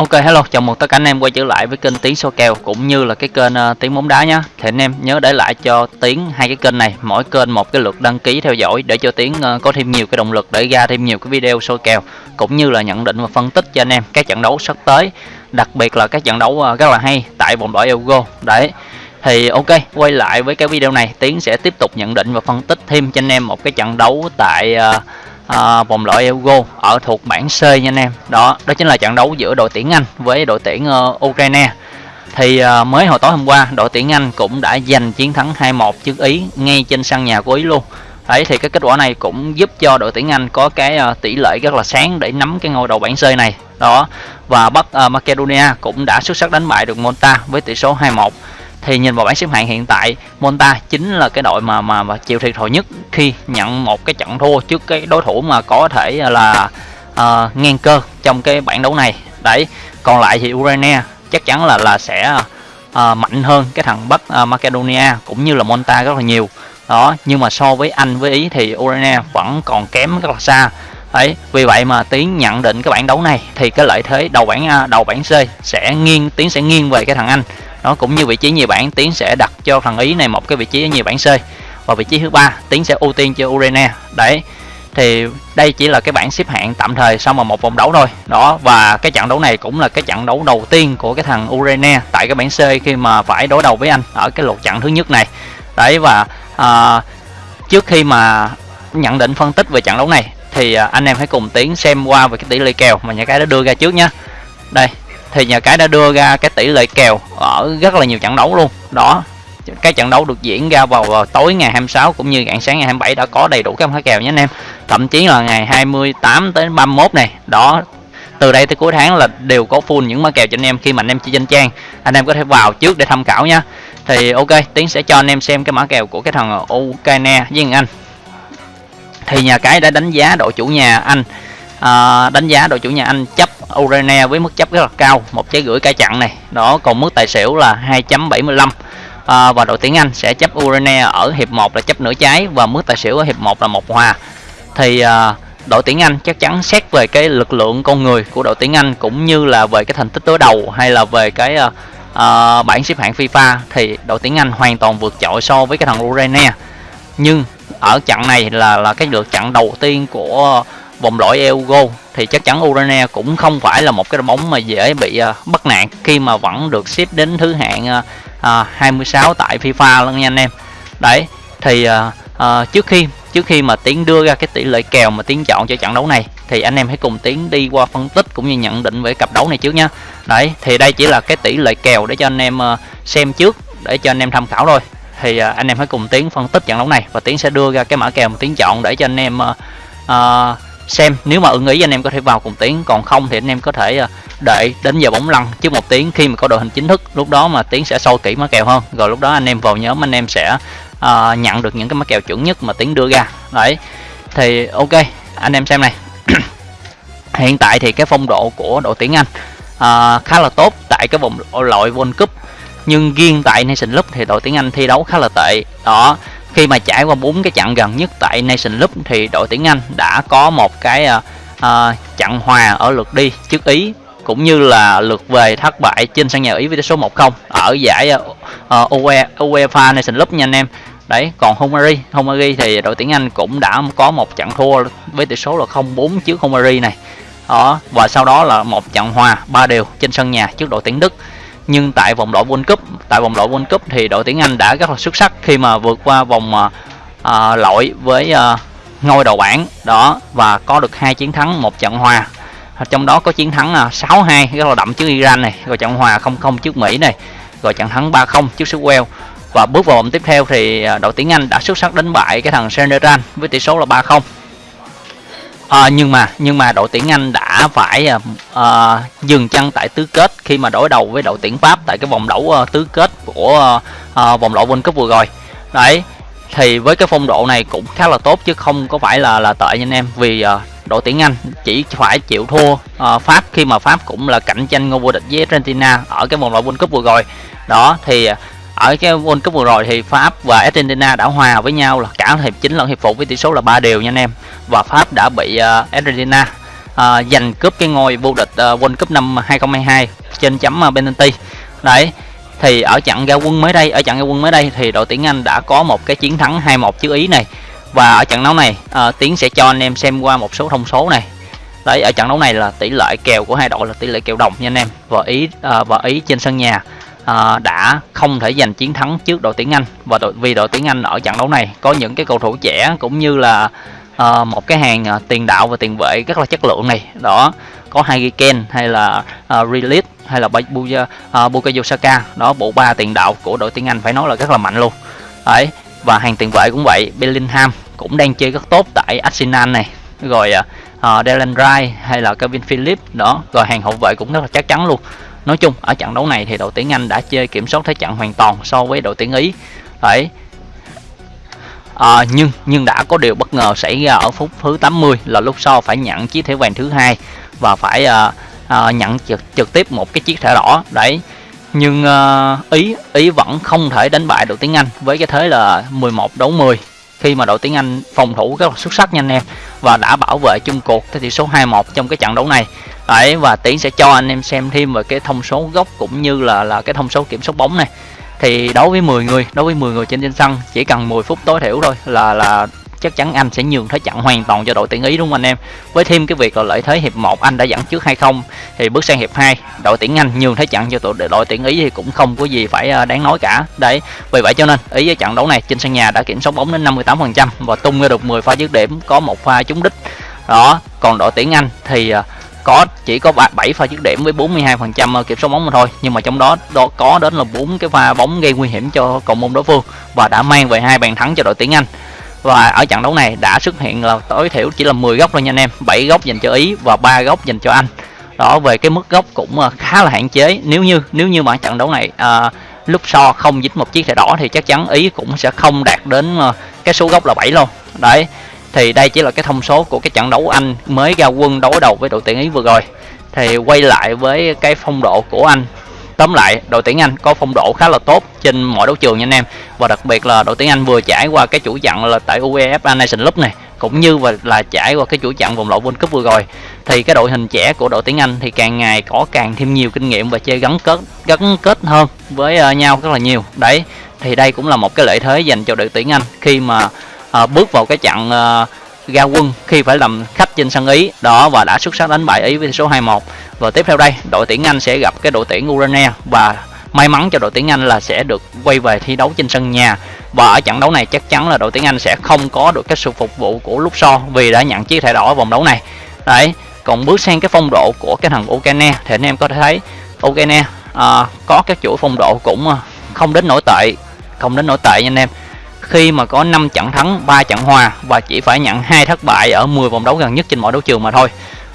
Ok hello, chào mừng tất cả anh em quay trở lại với kênh Tiến số kèo cũng như là cái kênh ờ, uh, Tiến bóng đá nhé. Thì anh em nhớ để lại cho Tiến hai cái kênh này, mỗi kênh một cái lượt đăng ký theo dõi để cho Tiến uh, ờ, có thêm nhiều cái động lực để ra thêm nhiều cái video soi kèo cũng như là nhận định và phân tích cho anh em các trận đấu sắp tới, đặc biệt là các trận đấu uh, rất là hay tại vòng loại Euro. Đấy. Thì ok, quay lại với cái video này, Tiến sẽ tiếp tục nhận định và phân tích thêm cho anh em một cái trận đấu tại uh, à, vòng loại Euro ở thuộc bảng C nha anh em. Đó đó chính là trận đấu giữa đội tuyển Anh với đội tuyển uh, Ukraine. Thì uh, mới hồi tối hôm qua đội tuyển Anh cũng đã giành chiến thắng 2-1 trước Ý ngay trên sân nhà của Ý luôn. Đấy thì cái kết quả này cũng giúp cho đội tuyển Anh có cái uh, tỷ lệ rất là sáng để nắm cái ngôi đầu bảng C này. Đó và Bắc uh, Macedonia cũng đã xuất sắc đánh bại được Monta với tỷ số 2-1 thì nhìn vào bảng xếp hạng hiện tại Monta chính là cái đội mà mà, mà chịu thiệt thòi nhất khi nhận một cái trận thua trước cái đối thủ mà có thể là uh, ngang cơ trong cái bảng đấu này. Đấy còn lại thì Ukraine chắc chắn là là sẽ uh, mạnh hơn cái thằng Bắc uh, Macedonia cũng như là Monta rất là nhiều. Đó nhưng mà so với Anh với Ý thì Ukraine vẫn còn kém rất là xa. Ấy vì vậy mà tiến nhận định cái bảng đấu này thì cái lợi thế đầu bảng đầu bảng C sẽ nghiêng tiến sẽ nghiêng về cái thằng Anh nó cũng như vị trí nhì bảng tiến sẽ đặt cho thằng ý này một cái vị trí ở nhì bảng c. Và vị trí thứ ba tiến sẽ ưu tiên cho urena đấy thì đây chỉ là cái bảng xếp hạng tạm thời sau mà một vòng đấu thôi. Đó và cái trận đấu này cũng là cái trận đấu đầu tiên của cái thằng urena tại cái bảng C khi mà phải đối đầu với anh ở cái lượt trận thứ nhất này. Đấy và à, trước khi mà nhận định phân tích về trận đấu này thì à, anh em hãy cùng tiến xem qua về cái tỷ lệ kèo mà nhà cái đã đưa ra trước nhá. Đây thì nhà cái đã đưa ra cái tỷ lệ kèo ở rất là nhiều trận đấu luôn. Đó cái trận đấu được diễn ra vào, vào tối ngày 26 cũng như rạng sáng ngày 27 đã có đầy đủ các mã kèo nhé anh em. Thậm chí là ngày 28 tới 31 này đó từ đây tới cuối tháng là đều có full những mã kèo cho anh em khi mà anh em chơi trên trang. Anh em có thể vào trước để tham khảo nha thì ok tiến sẽ cho anh em xem cái mã kèo của cái thằng Ukraine với anh. Thì nhà cái đã đánh giá đội chủ nhà anh à, đánh giá đội chủ nhà anh chấp Ukraine với mức chấp rất là cao một trái gửi cả chặn này. Đó còn mức tài xỉu là 2.75 à, và đội tuyển Anh sẽ chấp Ukraine ở hiệp 1 là chấp nửa trái và mức tài xỉu ở hiệp 1 là một hòa. Thì à, đội tuyển Anh chắc chắn xét về cái lực lượng con người của đội tuyển Anh cũng như là về cái thành tích đối đầu hay là về cái uh, uh, bảng xếp hạng FIFA thì đội tuyển Anh hoàn toàn vượt trội so với cái thằng Ukraine. Nhưng ở trận này là là cái lượt trận đầu tiên của vòng loại Euro thì chắc chắn Ukraine cũng không phải là một cái đội bóng mà dễ bị uh, bắt nạt khi mà vẫn được xếp đến thứ hạng uh, uh, 26 tại FIFA luôn nha anh em. Đấy thì uh, uh, trước khi trước khi mà tiến đưa ra cái tỷ lệ kèo mà tiến chọn cho trận đấu này thì anh em hãy cùng tiến đi qua phân tích cũng như nhận định về cặp đấu này trước nhá. Đấy thì đây chỉ là cái tỷ lệ kèo để cho anh em uh, xem trước để cho anh em tham khảo thôi. Thì uh, anh em hãy cùng tiến phân tích trận đấu này và tiến sẽ đưa ra cái mã kèo mà tiến chọn để cho anh em uh, uh, xem nếu mà ưng ý anh em có thể vào cùng tiếng còn không thì anh em có thể ờ, đợi đến giờ bóng lăn trước một tiếng khi mà có đội hình chính thức. Lúc đó mà tiếng sẽ sâu kỹ mã kèo hơn. Rồi lúc đó anh em vào nhóm anh em sẽ uh, nhận được những cái mã kèo chuẩn nhất mà tiếng đưa ra. Đấy thì ok anh em xem này. Hiện tại thì cái phong độ của đội tuyển anh uh, khá là tốt tại cái vòng loại World Cup. Nhưng riêng tại Nation Cup thì đội tuyển Anh thi đấu khá là tệ. Đó khi mà trải qua bốn cái trận gần nhất tại Nation Cup thì đội tuyển Anh đã có một cái uh, uh, trận hòa ở lượt đi trước Ý cũng như là lượt về thất bại trên sân nhà Ý với tỷ số 1-0 ở giải uh, UEFA Nation Cup nha anh em. Đấy, còn Hungary, Hungary thì đội tuyển Anh cũng đã có một trận thua với tỷ số là 0-4 trước Hungary này. Đó, và sau đó là một trận hòa ba đều trên sân nhà trước đội tuyển Đức nhưng tại vòng loại World Cup tại vòng loại World Cup thì đội tuyển Anh đã rất là xuất sắc khi mà vượt qua vòng à, à loại với à, ngôi đầu bảng. Đó và có được hai chiến thắng một trận hòa. Trong đó có chiến thắng à, 6-2 rất là đậm trước Iran này rồi trận hòa 0-0 trước Mỹ này rồi trận thắng 3-0 trước xứ Wales và bước vào vòng tiếp theo thì à, đội tuyển Anh đã xuất sắc đánh bại cái thằng Senegal với tỷ số là 3-0 à, nhưng mà nhưng mà đội tuyển Anh đã phải à, dừng chân tại tứ kết khi mà đối đầu với đội tuyển Pháp tại cái vòng đấu à, tứ kết của à, vòng loại World Cup vừa rồi. Đấy thì với cái phong độ này cũng khá là tốt chứ không có phải là là tệ nha anh em vì à, đội tuyển Anh chỉ phải chịu thua à, Pháp khi mà Pháp cũng là cạnh tranh ngôi vô địch với Argentina ở cái vòng loại World Cup vừa rồi. Đó thì ở cái World Cup vừa rồi thì Pháp và Argentina đã hòa với nhau là cả hiệp chính lẫn hiệp phụ với tỷ số là ba đều nha anh em. Và Pháp đã bị uh, Argentina uh, giành cướp cái ngôi vô địch uh, World Cup năm 2022 trên chấm uh, penalty. Đấy thì ở trận ra quân mới đây ở trận ra quân mới đây thì đội tuyển Anh đã có một cái chiến thắng 2-1 trước Ý này. Và ở trận đấu này uh, Tiến sẽ cho anh em xem qua một số thông số này. Đấy ở trận đấu này là tỷ lệ kèo của hai đội là tỷ lệ kèo đồng nha anh em. Và Ý uh, và Ý trên sân nhà. Ờ, đã không thể giành chiến thắng trước đội tuyển Anh. Và đội, vì đội tuyển Anh ở trận đấu này có những cái cầu thủ trẻ cũng như là uh, một cái hàng uh, tiền đạo và tiền vệ rất là chất lượng này. Đó có hai Ken hay là uh, Release hay là Buya, Bukayo Saka. Đó bộ ba tiền đạo của đội tuyển Anh phải nói là rất là mạnh luôn. Đấy và hàng tiền vệ cũng vậy Bellingham cũng đang chơi rất tốt tại Arsenal này. Rồi uh, Dylan Wright hay là Kevin Phillips. Đó rồi hàng hậu vệ cũng rất là chắc chắn luôn nói chung ở trận đấu này thì đội tuyển Anh đã chơi kiểm soát thế trận hoàn toàn so với đội tuyển Ý. Đấy. À, nhưng nhưng đã có điều bất ngờ xảy ra ở phút thứ 80 là lúc sau phải nhận chiếc thẻ vàng thứ hai và phải à, à, nhận trực, trực tiếp một cái chiếc thẻ đỏ. Đấy. Nhưng à, ý ý vẫn không thể đánh bại đội tuyển Anh với cái thế là 11 đấu 10 khi mà đội tiếng Anh phòng thủ rất là xuất sắc nha anh em và đã bảo vệ chung cuộc theo tỷ số 2-1 trong cái trận đấu này. Đấy, và tiến sẽ cho anh em xem thêm về cái thông số gốc cũng như là là cái thông số kiểm soát bóng này. Thì đối với 10 người, đối với 10 người trên trên sân, chỉ cần 10 phút tối thiểu thôi là là chắc chắn anh sẽ nhường thế trận hoàn toàn cho đội tuyển Ý đúng không anh em? Với thêm cái việc là lợi thế hiệp 1 anh đã dẫn trước hay không thì bước sang hiệp 2 đội tuyển Anh nhường thế trận cho đội đội tuyển Ý thì cũng không có gì phải à, đáng nói cả. Đấy vì vậy cho nên Ý ở trận đấu này trên sân nhà đã kiểm soát bóng đến 58% và tung ra được 10 pha dứt điểm có một pha trúng đích. Đó còn đội tuyển Anh thì à, có chỉ có 7 pha dứt điểm với 42% à, kiểm soát bóng mà thôi. Nhưng mà trong đó, đó có đến là bốn cái pha bóng gây nguy hiểm cho cầu môn đối phương và đã mang về hai bàn thắng cho đội tuyển Anh và ở trận đấu này đã xuất hiện là tối thiểu chỉ là 10 góc thôi nha anh em. 7 góc dành cho Ý và ba góc dành cho Anh. Đó về cái mức góc cũng à, khá là hạn chế. Nếu như nếu như mà trận đấu này à, lúc so không dính một chiếc thẻ đỏ thì chắc chắn Ý cũng sẽ không đạt đến à, cái số góc là 7 luôn. Đấy thì đây chỉ là cái thông số của cái trận đấu Anh mới ra quân đối đầu với đội tuyển Ý vừa rồi. Thì quay lại với cái phong độ của Anh tóm lại đội tuyển Anh có phong độ khá là tốt trên mọi đấu trường nha anh em. Và đặc biệt là đội tuyển Anh vừa trải qua cái chủ trận là tại UEFA Nation League này cũng như và là trải qua cái chủ trận vòng loại World Cup vừa rồi. Thì cái đội hình trẻ của đội tuyển Anh thì càng ngày có càng thêm nhiều kinh nghiệm và chơi gắn kết gắn kết hơn với ờ, nhau rất là nhiều. Đấy thì đây cũng là một cái lợi thế dành cho đội tuyển Anh khi mà uh, bước vào cái trận uh, ra quân khi phải làm khách trên sân Ý. Đó và đã xuất sắc đánh bại Ý với số 2-1 và tiếp theo đây đội tuyển Anh sẽ gặp cái đội tuyển Ukraine và may mắn cho đội tuyển Anh là sẽ được quay về thi đấu trên sân nhà. Và ở trận đấu này chắc chắn là đội tuyển Anh sẽ không có được cái sự phục vụ của lúc so vì đã nhận chiếc thẻ đỏ ở vòng đấu này. Đấy còn bước sang cái phong độ của cái thằng Ukraine thì anh em có thể thấy Ukraine à, có các chuỗi phong độ cũng à, không đến nổi tệ không đến nổi tệ nha anh em khi mà có 5 trận thắng 3 trận hòa và chỉ phải nhận hai thất bại ở 10 vòng đấu gần nhất trên mọi đấu trường mà thôi.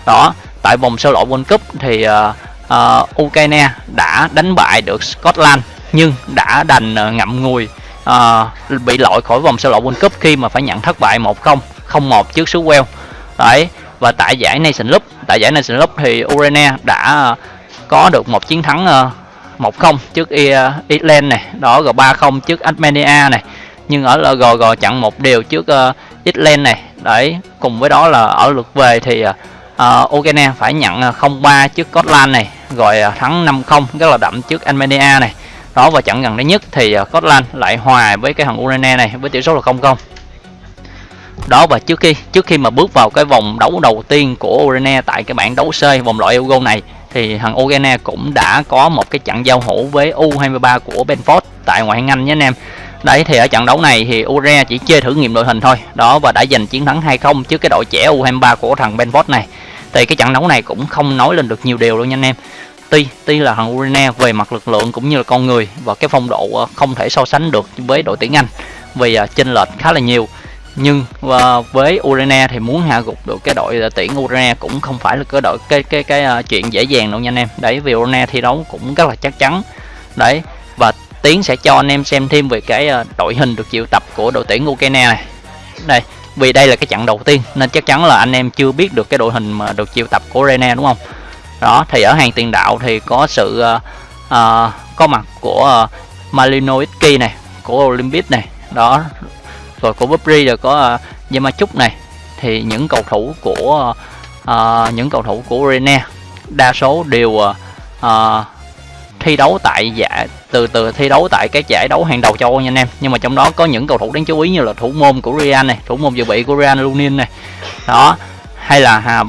Đó tại vòng sơ loại World Cup thì uh, uh, Ukraine đã đánh bại được Scotland nhưng đã đành uh, ngậm ngùi uh, bị loại khỏi vòng sơ loại World Cup khi mà phải nhận thất bại 1-0 0-1 trước xứ Wales. Đấy và tại giải Nation Cup tại giải Nation Cup thì Ukraine đã uh, có được một chiến thắng uh, 1-0 trước Ireland này đó rồi 3-0 trước Armenia này nhưng ở LG chặn một điều trước ờ, uh, Ireland này. Đấy cùng với đó là ở lượt về thì uh, uh, Ukraine phải nhận 0-3 trước Scotland này rồi uh, thắng 5-0 rất là đậm trước Armenia này. Đó và trận gần đây nhất thì uh, Scotland lại hòa với cái thằng Ukraine này với tỷ số là 0-0 đó và trước khi trước khi mà bước vào cái vòng đấu đầu tiên của Ukraine tại cái bảng đấu C vòng loại Euro này thì thằng Ukraine cũng đã có một cái trận giao hữu với U23 của Benford tại ngoại hạng Anh nhé anh em. Đấy thì ở trận đấu này thì Ure chỉ chơi thử nghiệm đội hình thôi. Đó và đã giành chiến thắng 2-0 trước cái đội trẻ U23 của thằng Benford này. Thì cái trận đấu này cũng không nói lên được nhiều điều đâu nha anh em. Tuy tuy là thằng Urine về mặt lực lượng cũng như là con người và cái phong độ ờ, không thể so sánh được với đội tuyển Anh vì ờ, chênh lệch khá là nhiều. Nhưng ờ, với Urena thì muốn hạ gục được cái đội tuyển Urena cũng không phải là cái đội cái cái cái uh, chuyện dễ dàng đâu nha anh em. Đấy vì Urena thi đấu cũng rất là chắc chắn. Đấy và Tiến sẽ cho anh em xem thêm về cái ờ, đội hình được triệu tập của đội tuyển Ukraine này. Đây vì đây là cái trận đầu tiên nên chắc chắn là anh em chưa biết được cái đội hình mà được triệu tập của Rene đúng không? Đó thì ở hàng tiền đạo thì có sự uh, uh, có mặt của uh, Malinoitsky này của Olympic này đó rồi của Bubri rồi có uh, Yamachuk này. Thì những cầu thủ của uh, những cầu thủ của Urania đa số đều uh, thi đấu tại giải từ từ thi đấu tại các giải đấu hàng đầu châu Âu nha anh em. Nhưng mà trong đó có những cầu thủ đáng chú ý như là thủ môn của Real này thủ môn dự bị của Real Lunin này. Đó hay là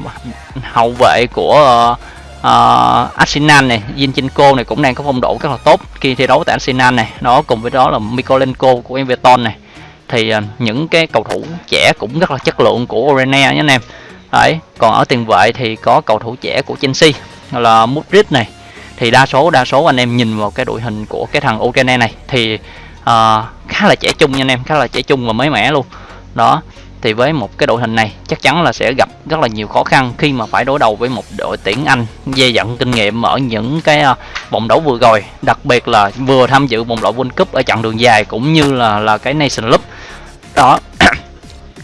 hậu vệ của uh, uh, Arsenal này Zinchenko này cũng đang có phong độ rất là tốt khi thi đấu tại Arsenal này. Đó cùng với đó là Mikolenko của Everton này. Thì uh, những cái cầu thủ trẻ cũng rất là chất lượng của Orene nhé anh em. Đấy còn ở tiền vệ thì có cầu thủ trẻ của Chelsea là Mudryk này thì đa số đa số anh em nhìn vào cái đội hình của cái thằng Ukraine này thì uh, khá là trẻ trung nha anh em khá là trẻ trung và mới mẻ luôn. Đó thì với một cái đội hình này chắc chắn là sẽ gặp rất là nhiều khó khăn khi mà phải đối đầu với một đội tuyển Anh dây dặn kinh nghiệm ở những cái à, vòng đấu vừa rồi đặc biệt là vừa tham dự vòng loại World Cup ở chặng đường dài cũng như là là cái Nation Cup. Đó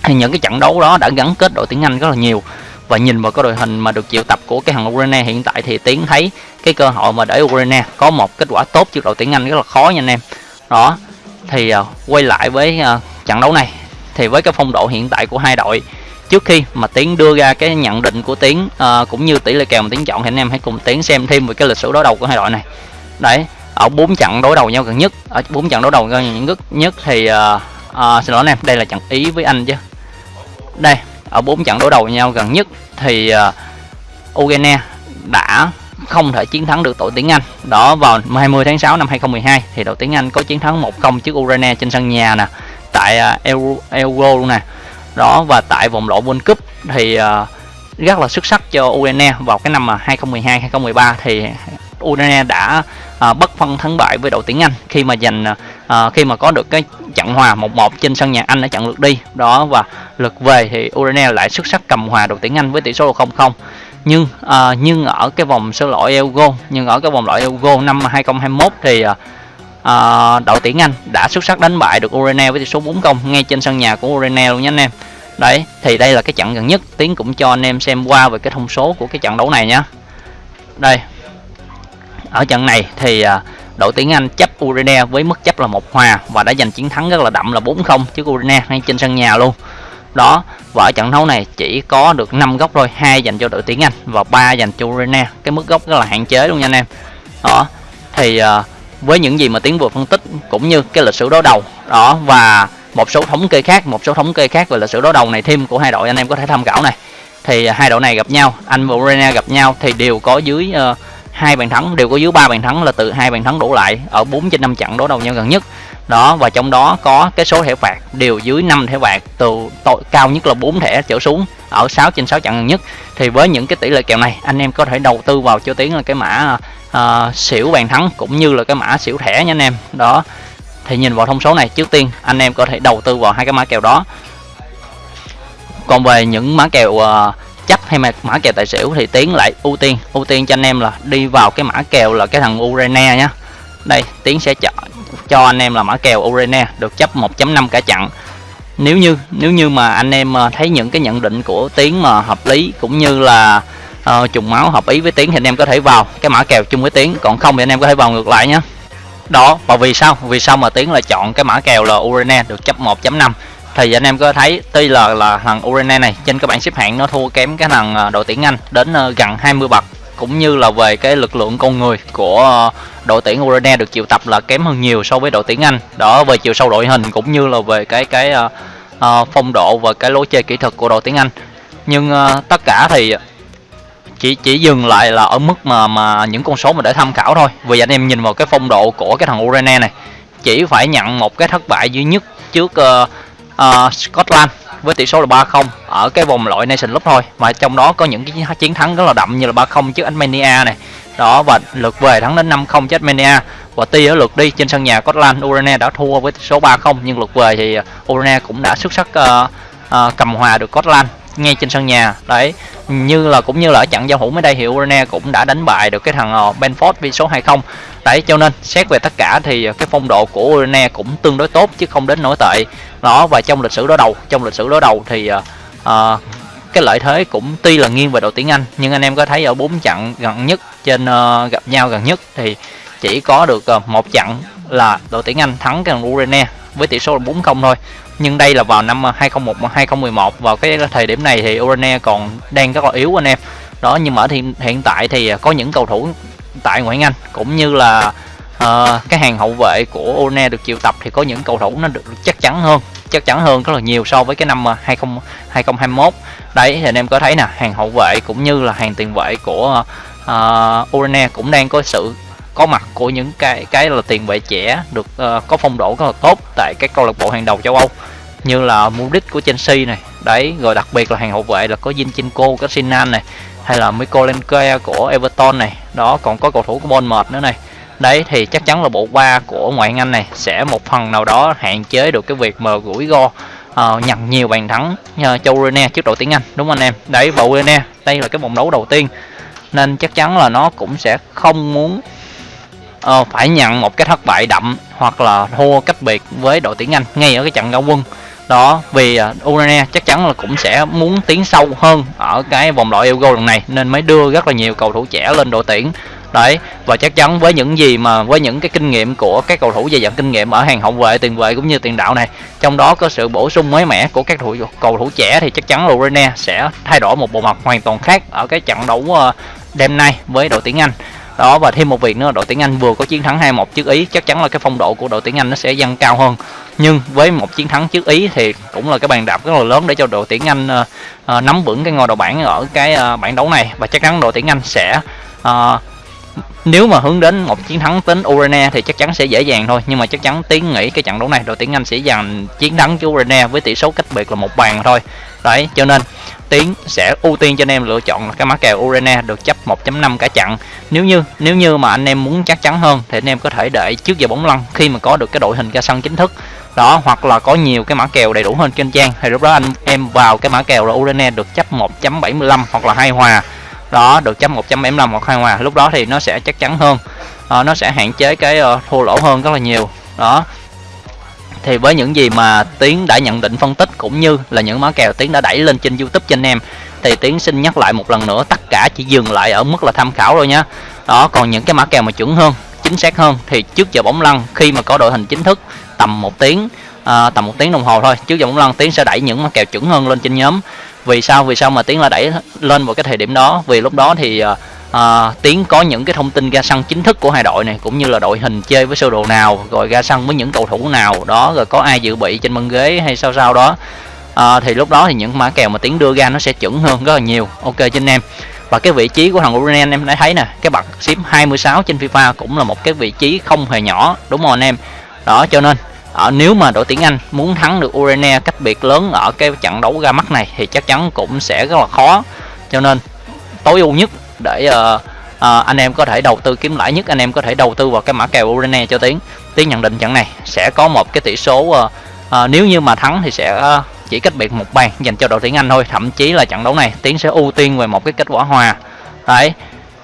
thì những cái trận đấu đó đã gắn kết đội tuyển Anh rất là nhiều và nhìn vào cái đội hình mà được triệu tập của cái thằng Ukraine hiện tại thì tiến thấy cái cơ hội mà để Ukraine có một kết quả tốt trước đội tuyển Anh rất là khó nha anh em. Đó thì uh, quay lại với uh, trận đấu này thì với cái phong độ hiện tại của hai đội trước khi mà tiến đưa ra cái nhận định của tiến uh, cũng như tỷ lệ kèo mà tiến chọn thì anh em hãy cùng tiến xem thêm về cái lịch sử đối đầu của hai đội này. Đấy ở bốn trận đối đầu nhau gần nhất ở bốn trận đối đầu gần nhất nhất thì uh, uh, xin lỗi anh em đây là trận ý với anh chứ. Đây ở bốn trận đối đầu nhau gần nhất thì uh, Ukraine đã không thể chiến thắng được đội tuyển Anh. Đó vào 20 tháng 6 năm 2012 thì đội tuyển Anh có chiến thắng 1-0 trước Ukraine trên sân nhà nè, tại uh, Euro, Euro luôn nè. Đó và tại vòng loại World Cup thì uh, rất là xuất sắc cho Ukraine vào cái năm mà 2012 2013 thì Ukraine đã bất phân thắng bại với đội tuyển Anh khi mà giành khi mà có được cái trận hòa 1-1 trên sân nhà Anh ở trận lượt đi đó và lượt về thì Ukraine lại xuất sắc cầm hòa đội tuyển Anh với tỷ số là 0-0 nhưng uh, nhưng ở cái vòng sơ loại Euro nhưng ở cái vòng loại Euro năm 2021 thì uh, uh, đội tuyển Anh đã xuất sắc đánh bại được Ukraine với tỷ số 4-0 ngay trên sân nhà của Ukraine luôn nha anh em. Đấy thì đây là cái trận gần nhất tiến cũng cho anh em xem qua về cái thông số của cái trận đấu này nhé đây ở trận này thì uh, đội tuyển Anh chấp Ukraine với mức chấp là một hòa và đã giành chiến thắng rất là đậm là 4-0 trước Ukraine ngay trên sân nhà luôn đó và ở trận đấu này chỉ có được 5 góc thôi hai dành cho đội tuyển Anh và ba dành cho Ukraine cái mức góc rất là hạn chế luôn nha anh em. Đó thì uh, với những gì mà tiến vừa phân tích cũng như cái lịch sử đối đầu đó và một số thống kê khác một số thống kê khác về lịch sử đối đầu này thêm của hai đội anh em có thể tham khảo này. Thì ờ, hai đội này gặp nhau Anh và Ukraine gặp nhau thì đều có dưới uh, hai bàn thắng đều có dưới ba bàn thắng là từ hai bàn thắng đổ lại ở 4 trên 5 trận đối đầu nhau gần nhất đó và trong đó có cái số thẻ phạt đều dưới 5 thẻ phạt từ tội cao nhất là 4 thẻ trở xuống ở 6 trên 6 trận nhất. Thì với những cái tỷ lệ kèo này anh em có thể đầu tư vào cho tiếng là cái mã uh, xỉu bàn thắng cũng như là cái mã xỉu thẻ nha anh em. Đó thì nhìn vào thông số này trước tiên anh em có thể đầu tư vào hai cái mã kèo đó. Còn về những mã kèo uh, chấp hay mà mã kèo tài xỉu thì tiến lại ưu tiên. Ưu tiên cho anh em là đi vào cái mã kèo là cái thằng Urania nhá. Đây tiến sẽ chọn cho anh em là mã kèo Urena được chấp 1.5 cả chặn nếu như nếu như mà anh em ờ, thấy những cái nhận định của tiến mà hợp lý cũng như là uh, trùng máu hợp ý với tiến thì anh em có thể vào cái mã kèo chung với tiến. Còn không thì anh em có thể vào ngược lại nhé. Đó và vì sao? Vì sao mà tiến lại chọn cái mã kèo là Urena được chấp 1.5 thì anh em có thấy tuy là là thằng Urena này trên các bảng xếp hạng nó thua kém cái thằng ờ, đội tuyển Anh đến gần 20 bậc cũng như là về cái lực lượng con người của ờ, đội tuyển Ukraine được triệu tập là kém hơn nhiều so với đội tuyển Anh. Đó về chiều sâu đội hình cũng như là về cái cái uh, uh, phong độ và cái lối chơi kỹ thuật của đội tuyển Anh. Nhưng uh, tất cả thì chỉ chỉ dừng lại là ở mức mà mà những con số mà để tham khảo thôi. Vì anh em nhìn vào cái phong độ của cái thằng Ukraine này chỉ phải nhận một cái thất bại duy nhất trước uh, uh, Scotland với tỷ số là 3-0 ở cái vòng loại Nation Cup thôi. Mà trong đó có những cái chiến thắng rất là đậm như là 3-0 trước Armenia này. Đó và lượt về thắng đến 5-0 trước Armenia. Và tuy ở lượt đi trên sân nhà Scotland Ukraine đã thua với tỷ số 3-0 nhưng lượt về thì Ukraine cũng đã xuất sắc uh, uh, cầm hòa được Scotland ngay trên sân nhà. Đấy như là cũng như là ở trận giao hữu mới đây thì Urana cũng đã đánh bại được cái thằng uh, Benford với số 20 đấy cho nên xét về tất cả thì cái phong độ của Urana cũng tương đối tốt chứ không đến nổi tệ. Đó và trong lịch sử đối đầu trong lịch sử đối đầu thì uh, uh, cái lợi thế cũng tuy là nghiêng về đội tuyển Anh nhưng anh em có thấy ở bốn trận gần nhất trên uh, gặp nhau gần nhất thì chỉ có được uh, một trận là đội tuyển Anh thắng cái thằng Ukraine với tỷ số là 4-0 thôi nhưng đây là vào năm ờ, 2001 2011 vào cái thời điểm này thì Urania còn đang rất là yếu anh em. Đó nhưng mà ở hiện, hiện tại thì ờ, có những cầu thủ tại ngoại hạng Anh cũng như là uh, cái hàng hậu vệ của Urania được triệu tập thì có những cầu thủ nó được chắc chắn hơn chắc chắn hơn rất là nhiều so với cái năm 20 2021 đấy thì anh em có thấy nè hàng hậu vệ cũng như là hàng tiền vệ của uh, Urania cũng đang có sự có mặt của những cái cái là tiền vệ trẻ được uh, có phong độ rất là tốt tại các câu lạc bộ hàng đầu châu Âu. Như là Mudrik của Chelsea này đấy rồi đặc biệt là hàng hậu vệ là có Zinchenko, của arsenal này hay là Mikolenko của Everton này. Đó còn có cầu thủ của Bournemouth nữa này. Đấy thì chắc chắn là bộ ba của ngoại hạng Anh này sẽ một phần nào đó hạn chế được cái việc mà rủi ro uh, nhận nhiều bàn thắng uh, cho Rene trước đội tuyển Anh đúng không anh em? Đấy bộ Rene đây là cái vòng đấu đầu tiên nên chắc chắn là nó cũng sẽ không muốn uh, phải nhận một cái thất bại đậm hoặc là thua cách biệt với đội tuyển Anh ngay ở cái trận giao quân. Đó vì uh, chắc chắn là cũng sẽ muốn tiến sâu hơn ở cái vòng loại Euro lần này nên mới đưa rất là nhiều cầu thủ trẻ lên đội tuyển. Đấy và chắc chắn với những gì mà với những cái kinh nghiệm của các cầu thủ dày dặn kinh nghiệm ở hàng hậu vệ tiền vệ cũng như tiền đạo này trong đó có sự bổ sung mới mẻ của các thủ cầu thủ trẻ thì chắc chắn là sẽ thay đổi một bộ mặt hoàn toàn khác ở cái trận đấu ờ, đêm nay với đội tuyển Anh đó và thêm một việc nữa đội tuyển Anh vừa có chiến thắng 2-1 trước Ý. Chắc chắn là cái phong độ của đội tuyển Anh nó sẽ dâng cao hơn. Nhưng với một chiến thắng trước Ý thì cũng là cái bàn đạp rất là lớn để cho đội tuyển Anh uh, uh, nắm vững cái ngôi đầu bảng ở cái uh, bảng đấu này. Và chắc chắn đội tuyển Anh sẽ uh, nếu mà hướng đến một chiến thắng tính Urena thì chắc chắn sẽ dễ dàng thôi. Nhưng mà chắc chắn tiến nghĩ cái trận đấu này đội tuyển Anh sẽ giành chiến thắng cho Urena với tỷ số cách biệt là một bàn thôi đấy cho nên tiến sẽ ưu tiên cho anh em lựa chọn cái mã kèo Urena được chấp 1.5 cả chặn nếu như nếu như mà anh em muốn chắc chắn hơn thì anh em có thể đợi trước giờ bóng lăn khi mà có được cái đội hình ra sân chính thức. Đó hoặc là có nhiều cái mã kèo đầy đủ hơn trên trang thì lúc đó anh em vào cái mã kèo là Urena được chấp 1.75 hoặc là hai hòa. Đó được chấp 1.75 hoặc hai hòa lúc đó thì nó sẽ chắc chắn hơn. À, nó sẽ hạn chế cái uh, thua lỗ hơn rất là nhiều. Đó thì với những gì mà tiến đã nhận định phân tích cũng như là những mã kèo tiến đã đẩy lên trên youtube cho anh em thì tiến xin nhắc lại một lần nữa tất cả chỉ dừng lại ở mức là tham khảo thôi nhé đó còn những cái mã kèo mà chuẩn hơn chính xác hơn thì trước giờ bóng lăn khi mà có đội hình chính thức tầm một tiếng à, tầm một tiếng đồng hồ thôi trước giờ bóng lăn tiến sẽ đẩy những mã kèo chuẩn hơn lên trên nhóm. Vì sao? Vì sao mà tiến là đẩy lên vào cái thời điểm đó? Vì lúc đó thì uh, à, tiến có những cái thông tin ra sân chính thức của hai đội này cũng như là đội hình chơi với sơ đồ nào rồi ra sân với những cầu thủ nào đó rồi có ai dự bị trên băng ghế hay sao sao đó. À, thì lúc đó thì những mã kèo mà tiến đưa ra nó sẽ chuẩn hơn rất là nhiều. Ok cho anh em. Và cái vị trí của thằng Uranian em đã thấy nè cái bậc xếp 26 trên FIFA cũng là một cái vị trí không hề nhỏ đúng không anh em? Đó cho nên ở nếu mà đội tuyển Anh muốn thắng được Urania cách biệt lớn ở cái trận đấu ra mắt này thì chắc chắn cũng sẽ rất là khó. Cho nên tối ưu nhất để uh, uh, anh em có thể đầu tư kiếm lãi nhất anh em có thể đầu tư vào cái mã kèo Urene cho tiến. Tiến nhận định trận này sẽ có một cái tỷ số uh, uh, nếu như mà thắng thì sẽ uh, chỉ cách biệt một bàn dành cho đội tuyển Anh thôi. Thậm chí là trận đấu này tiến sẽ ưu tiên về một cái kết quả hòa. Đấy.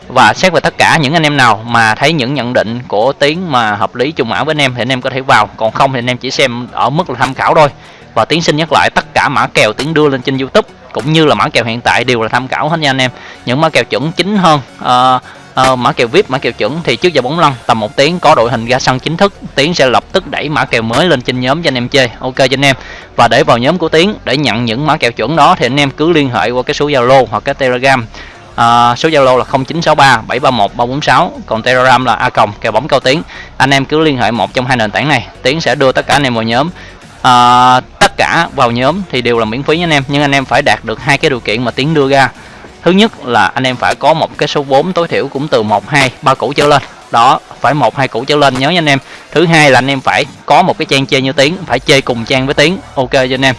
Và xét về tất cả những anh em nào mà thấy những nhận định của tiến mà hợp lý trùng ảo với anh em thì anh em có thể vào. Còn không thì anh em chỉ xem ở mức là tham khảo thôi. Và tiến xin nhắc lại tất cả mã kèo tiến đưa lên trên youtube cũng như là mã kèo hiện tại đều là tham khảo hết nha anh em. Những mã kèo chuẩn chính hơn uh, uh, mã kèo vip mã kèo chuẩn thì trước giờ bóng lăn tầm một tiếng có đội hình ra sân chính thức tiến sẽ lập tức đẩy mã kèo mới lên trên nhóm cho anh em chơi. Ok cho anh em. Và để vào nhóm của tiến để nhận những mã kèo chuẩn đó thì anh em cứ liên hệ qua cái số zalo hoặc cái telegram. À, số zalo là 0963 731 346 còn telegram là a còng kèo bóng cao tiến. Anh em cứ liên hệ một trong hai nền tảng này tiến sẽ đưa tất cả anh em vào nhóm à, tất cả vào nhóm thì đều là miễn phí nha anh em. Nhưng anh em phải đạt được hai cái điều kiện mà tiến đưa ra. Thứ nhất là anh em phải có một cái số vốn tối thiểu cũng từ một hai ba củ trở lên. Đó phải một hai củ trở lên nhớ nha anh em. Thứ hai là anh em phải có một cái trang chơi như tiếng phải chơi cùng trang với tiếng ok cho anh em.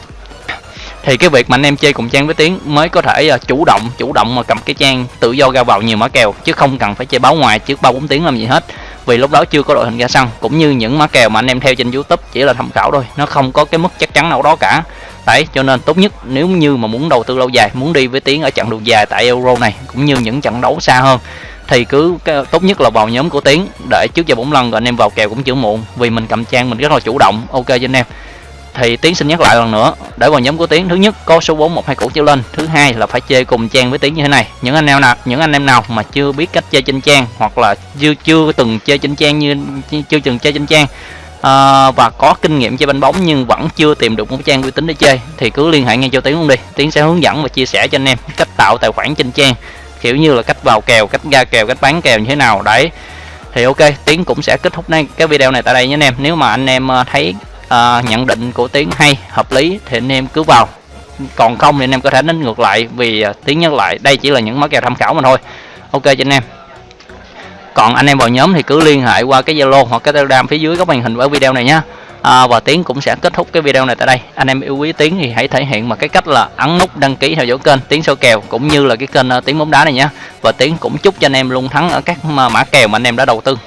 Thì cái việc mà anh em chơi cùng trang với tiếng mới có thể uh, chủ động chủ động mà cầm cái trang tự do ra vào nhiều mã kèo chứ không cần phải chơi báo ngoài trước ba bốn tiếng làm gì hết vì lúc đó chưa có đội hình ra sân cũng như những mã kèo mà anh em theo trên youtube chỉ là tham khảo thôi. Nó không có cái mức chắc chắn nào đó cả. Đấy cho nên tốt nhất nếu như mà muốn đầu tư lâu dài muốn đi với tiếng ở trận đường dài tại euro này cũng như những trận đấu xa hơn thì cứ cái, tốt nhất là vào nhóm của tiến để trước giờ bốn lần rồi anh em vào kèo cũng chưa muộn vì mình cầm trang mình rất là chủ động. Ok cho anh em thì tiến xin nhắc lại lần nữa để vào nhóm của tiến thứ nhất có số 4 một hai cũ trở lên thứ hai là phải chơi cùng trang với tiến như thế này. Những anh em nào những anh em nào mà chưa biết cách chơi trên trang hoặc là chưa chưa từng chơi trên trang như chưa từng chơi trên trang à, và có kinh nghiệm chơi banh bóng nhưng vẫn chưa tìm được một trang uy tín để chơi thì cứ liên hệ ngay cho tiến luôn đi. Tiến sẽ hướng dẫn và chia sẻ cho anh em cách tạo tài khoản trên trang kiểu như là cách vào kèo cách ra kèo cách bán kèo như thế nào. Đấy. Thì ok tiến cũng sẽ kết thúc này cái video này tại đây nhé anh em. Nếu mà anh em ờ, thấy uh, nhận định của tiến hay hợp lý thì anh em cứ vào. Còn không thì anh em có thể đánh ngược lại vì à, tiến nhắc lại đây chỉ là những mã kèo tham khảo mà thôi. Ok cho anh em. Còn anh em vào nhóm thì cứ liên hệ qua cái zalo hoặc cái telegram phía dưới góc màn hình với video này nhé à, và tiến cũng sẽ kết thúc cái video này tại đây. Anh em yêu quý tiến thì hãy thể hiện bằng cái cách là ấn nút đăng ký theo dõi kênh tiến soi kèo cũng như là cái kênh uh, tiến bóng đá này nhé và tiến cũng chúc cho anh em luôn thắng ở các mã kèo mà anh em đã đầu tư.